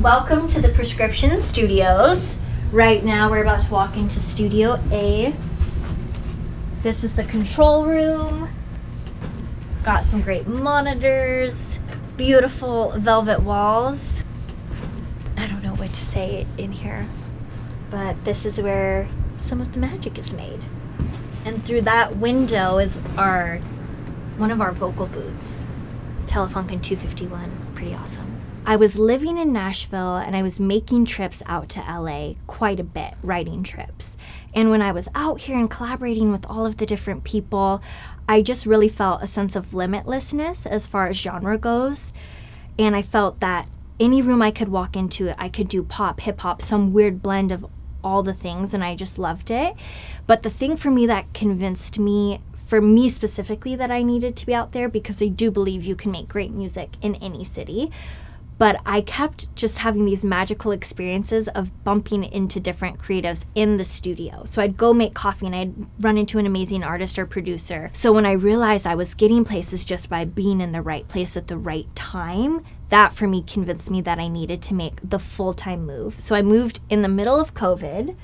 Welcome to the Prescription Studios. Right now we're about to walk into Studio A. This is the control room. Got some great monitors, beautiful velvet walls. I don't know what to say in here, but this is where some of the magic is made. And through that window is our one of our vocal booths. Telefunken 251, pretty awesome. I was living in Nashville and I was making trips out to LA quite a bit, writing trips. And when I was out here and collaborating with all of the different people, I just really felt a sense of limitlessness as far as genre goes. And I felt that any room I could walk into, I could do pop, hip hop, some weird blend of all the things, and I just loved it. But the thing for me that convinced me for me specifically that I needed to be out there because I do believe you can make great music in any city but I kept just having these magical experiences of bumping into different creatives in the studio. So I'd go make coffee and I'd run into an amazing artist or producer. So when I realized I was getting places just by being in the right place at the right time, that for me convinced me that I needed to make the full time move. So I moved in the middle of COVID,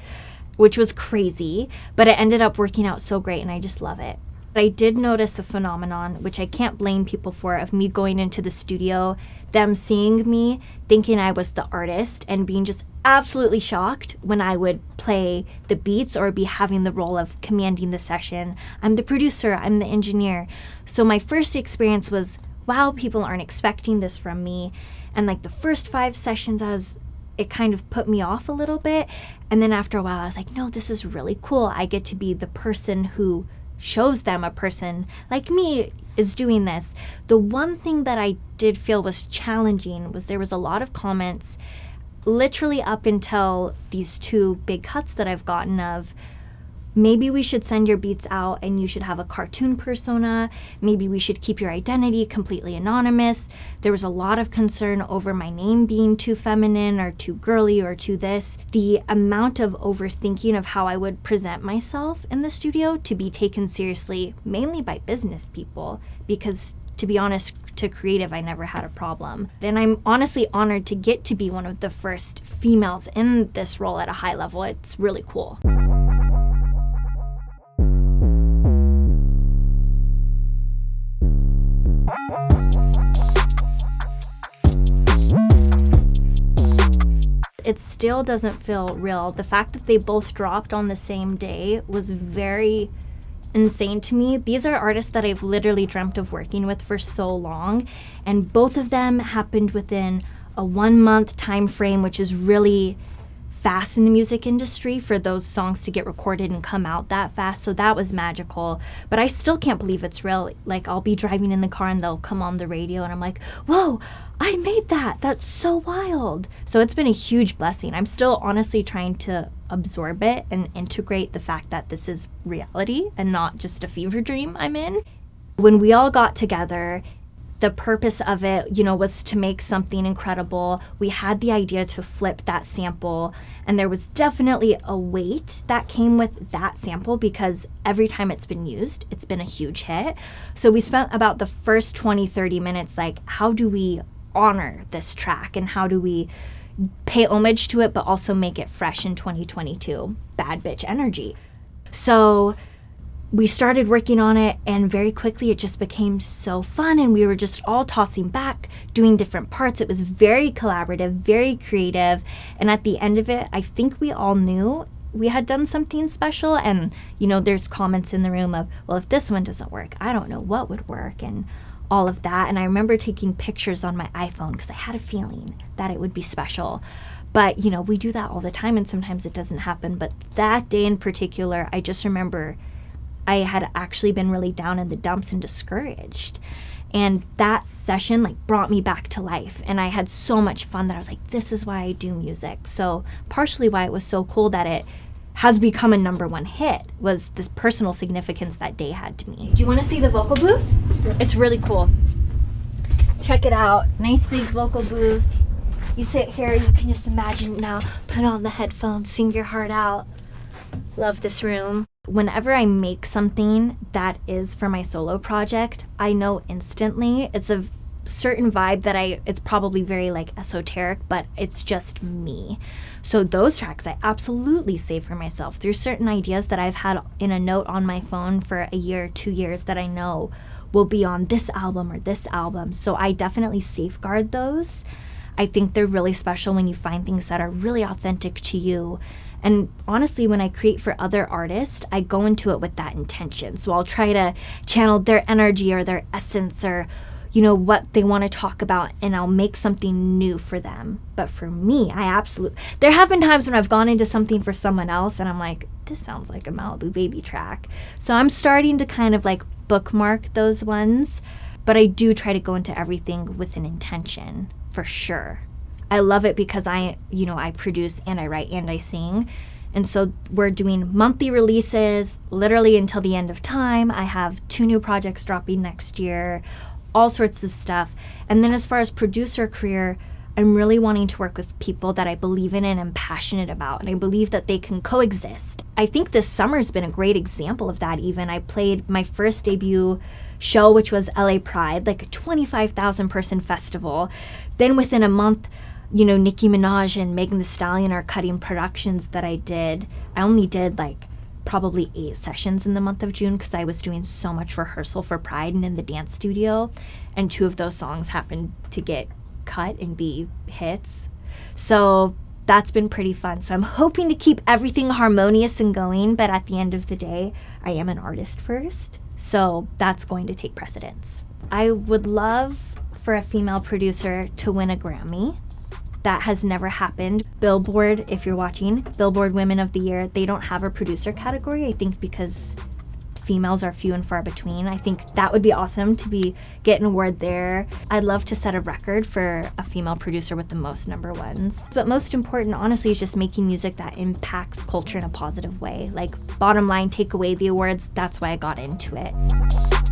which was crazy, but it ended up working out so great and I just love it. I did notice a phenomenon, which I can't blame people for, of me going into the studio, them seeing me, thinking I was the artist, and being just absolutely shocked when I would play the beats or be having the role of commanding the session. I'm the producer, I'm the engineer. So my first experience was, wow, people aren't expecting this from me. And like the first five sessions, I was it kind of put me off a little bit. And then after a while, I was like, no, this is really cool. I get to be the person who shows them a person like me is doing this. The one thing that I did feel was challenging was there was a lot of comments literally up until these two big cuts that I've gotten of maybe we should send your beats out and you should have a cartoon persona. Maybe we should keep your identity completely anonymous. There was a lot of concern over my name being too feminine or too girly or too this. The amount of overthinking of how I would present myself in the studio to be taken seriously, mainly by business people, because to be honest, to creative, I never had a problem. And I'm honestly honored to get to be one of the first females in this role at a high level. It's really cool. It still doesn't feel real. The fact that they both dropped on the same day was very insane to me. These are artists that I've literally dreamt of working with for so long, and both of them happened within a one month time frame, which is really fast in the music industry for those songs to get recorded and come out that fast. So that was magical. But I still can't believe it's real. Like I'll be driving in the car and they'll come on the radio and I'm like, whoa, I made that. That's so wild. So it's been a huge blessing. I'm still honestly trying to absorb it and integrate the fact that this is reality and not just a fever dream I'm in. When we all got together, the purpose of it, you know, was to make something incredible. We had the idea to flip that sample, and there was definitely a weight that came with that sample because every time it's been used, it's been a huge hit. So we spent about the first 20, 30 minutes like, how do we honor this track and how do we pay homage to it but also make it fresh in 2022? Bad bitch energy. So we started working on it and very quickly it just became so fun and we were just all tossing back doing different parts. It was very collaborative very creative and at the end of it i think we all knew we had done something special and you know there's comments in the room of well if this one doesn't work i don't know what would work and all of that and i remember taking pictures on my iphone because i had a feeling that it would be special. But you know we do that all the time and sometimes it doesn't happen but that day in particular i just remember I had actually been really down in the dumps and discouraged. And that session like brought me back to life. And I had so much fun that I was like, this is why I do music. So partially why it was so cool that it has become a number one hit was this personal significance that day had to me. Do you want to see the vocal booth? It's really cool. Check it out. Nice big vocal booth. You sit here, you can just imagine now, put on the headphones, sing your heart out. Love this room whenever I make something that is for my solo project, I know instantly it's a certain vibe that I it's probably very like esoteric, but it's just me. So those tracks I absolutely save for myself. There's certain ideas that I've had in a note on my phone for a year, 2 years that I know will be on this album or this album. So I definitely safeguard those. I think they're really special when you find things that are really authentic to you. And honestly, when I create for other artists, I go into it with that intention. So I'll try to channel their energy or their essence or you know what they want to talk about and I'll make something new for them. But for me, I absolutely there have been times when I've gone into something for someone else and I'm like, this sounds like a Malibu Babie track. So I'm starting to kind of like bookmark those ones, but I do try to go into everything with an intention for sure. I love it because I, you know, I produce and I write and I sing. And so we're doing monthly releases literally until the end of time. I have two new projects dropping next year all sorts of stuff. And then as far as producer career, I'm really wanting to work with people that I believe in and am passionate about, and I believe that they can coexist. I think this summer's been a great example of that, even. I played my first debut show, which was LA Pride, like a 25,000 person festival. Then within a month, you know, Nicki Minaj and Megan Thee Stallion are cutting productions that I did. I only did like probably eight sessions in the month of June because I was doing so much rehearsal for Pride and in the dance studio. And two of those songs happened to get cut and be hits. So that's been pretty fun. So I'm hoping to keep everything harmonious and going, but at the end of the day, I am an artist first. So that's going to take precedence. I would love for a female producer to win a Grammy. That has never happened. Billboard, if you're watching, Billboard Women of the Year, they don't have a producer category, I think because females are few and far between. I think that would be awesome to be getting an award there. I'd love to set a record for a female producer with the most number ones. But most important, honestly, is just making music that impacts culture in a positive way. Like bottom line, take away the awards, that's why I got into it.